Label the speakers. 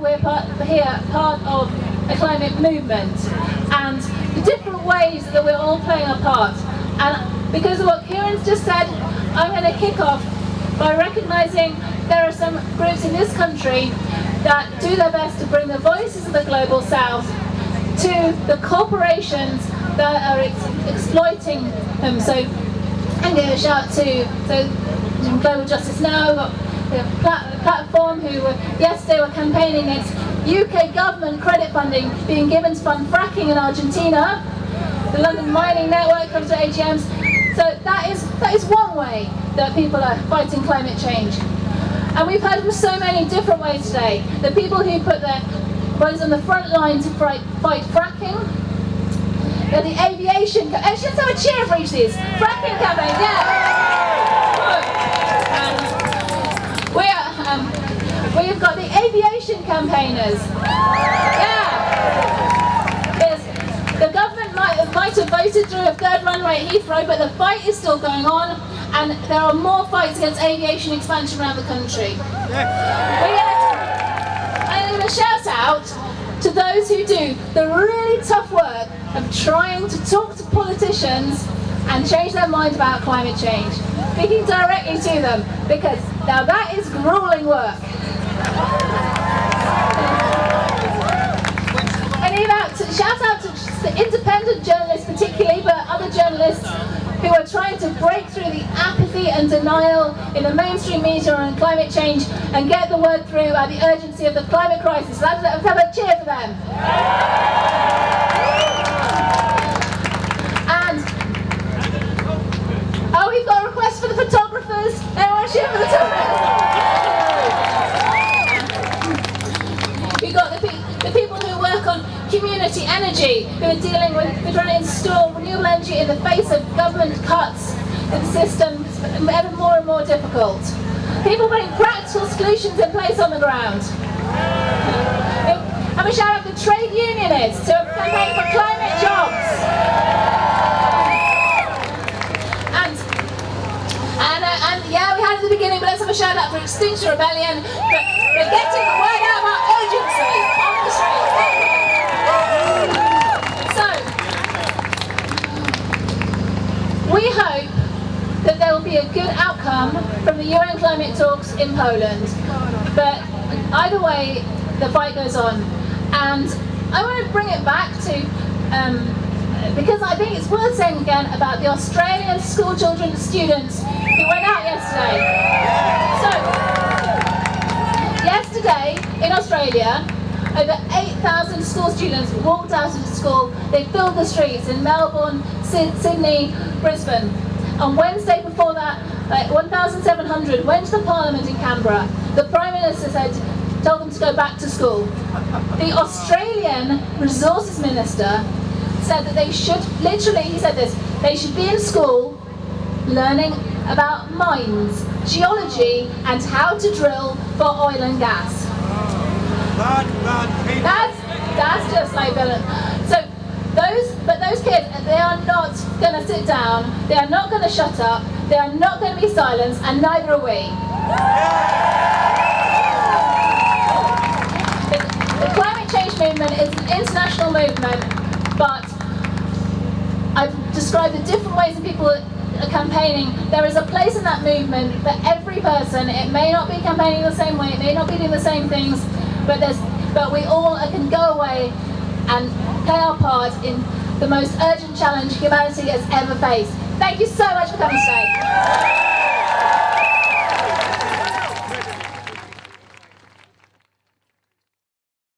Speaker 1: We're here part of a climate movement and the different ways that we're all playing our part. And because of what Kieran's just said, I'm going to kick off by recognising there are some groups in this country that do their best to bring the voices of the global south to the corporations that are ex exploiting them. So I'm going to shout to so Global Justice Now, the platform who were, yesterday were campaigning against UK government credit funding being given to fund fracking in Argentina. The London Mining Network comes to AGMs. So that is, that is one way that people are fighting climate change. And we've heard from so many different ways today. The people who put their bodies on the front line to fight, fight fracking. They're the aviation, actually let's have a cheer for each of these. Fracking campaign, yeah. Um, we've got the aviation campaigners. Yeah. There's, the government might, might have voted through a third runway at Heathrow, but the fight is still going on, and there are more fights against aviation expansion around the country. I'm going to shout out to those who do the really tough work of trying to talk to politicians and change their mind about climate change. Speaking directly to them, because now that is grueling work. And out to, shout out to independent journalists particularly, but other journalists who are trying to break through the apathy and denial in the mainstream media on climate change and get the word through about the urgency of the climate crisis. Let's have a cheer for them. Community energy who are dealing with, we're trying to install renewable energy in the face of government cuts in systems ever more and more difficult. People putting practical solutions in place on the ground. And we shout out the trade unionists who are campaigning for climate a shout out for Extinction Rebellion. But we're getting the word out about urgency on the streets. We hope that there will be a good outcome from the UN climate talks in Poland. But either way, the fight goes on. And I want to bring it back to, um, because I think it's worth saying again about the Australian school children students who went out yesterday. So, yesterday in Australia, over 8,000 school students walked out of school. They filled the streets in Melbourne, Sydney, Brisbane. On Wednesday before that, uh, like 1,700 went to the Parliament in Canberra. The Prime Minister said, told them to go back to school. The Australian Resources Minister said that they should, literally he said this, they should be in school learning about mines, geology and how to drill for oil and gas. That's, that's just like, so those, but those kids, they are not going to sit down, they are not going to shut up, they are not going to be silenced, and neither are we. The, the climate change movement is an international movement, but I've described the different ways that people are campaigning. There is a place in that movement for every person. It may not be campaigning the same way, it may not be doing the same things, but but we all can go away and play our part in the most urgent challenge humanity has ever faced. Thank you so much for coming today.